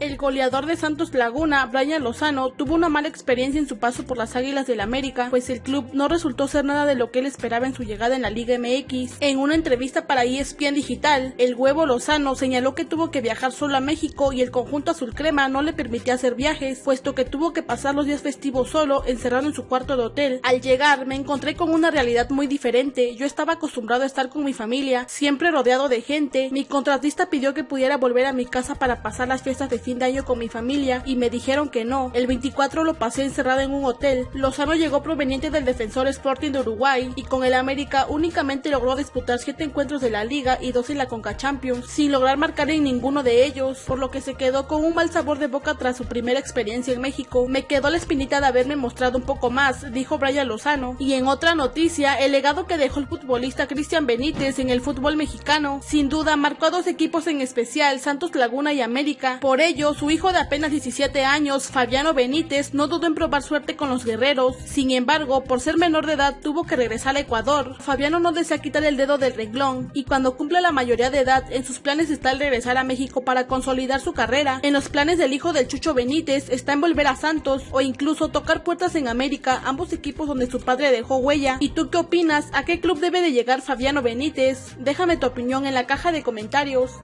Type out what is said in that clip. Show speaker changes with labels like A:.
A: El goleador de Santos Laguna, Brian Lozano, tuvo una mala experiencia en su paso por las Águilas del América, pues el club no resultó ser nada de lo que él esperaba en su llegada en la Liga MX. En una entrevista para ESPN Digital, el huevo Lozano señaló que tuvo que viajar solo a México y el conjunto azul crema no le permitía hacer viajes, puesto que tuvo que pasar los días festivos solo, encerrado en su cuarto de hotel. Al llegar, me encontré con una realidad muy diferente. Yo estaba acostumbrado a estar con mi familia, siempre rodeado de gente. Mi contratista pidió que pudiera volver a mi casa para pasar las fiestas de fin de año con mi familia y me dijeron que no. El 24 lo pasé encerrado en un hotel. Lozano llegó proveniente del defensor Sporting de Uruguay y con el América únicamente logró disputar 7 encuentros de la liga y 2 en la Conca Champions, sin lograr marcar en ninguno de ellos, por lo que se quedó con un mal sabor de boca tras su primera experiencia en México. Me quedó la espinita de haberme mostrado un poco más, dijo Brian Lozano. Y en otra noticia, el legado que dejó el futbolista Cristian Benítez en el fútbol mexicano, sin duda marcó a dos equipos en especial, Santos Laguna y América. Por ello, su hijo de apenas 17 años, Fabiano Benítez, no dudó en probar suerte con los guerreros. Sin embargo, por ser menor de edad, tuvo que regresar a Ecuador. Fabiano no desea quitar el dedo del renglón y cuando cumple la mayoría de edad, en sus planes está el regresar a México para consolidar su carrera. En los planes del hijo del Chucho Benítez está en volver a Santos o incluso tocar puertas en América, ambos equipos donde su padre dejó huella. ¿Y tú qué opinas? ¿A qué club debe de llegar Fabiano Benítez? Déjame tu opinión en la caja de comentarios.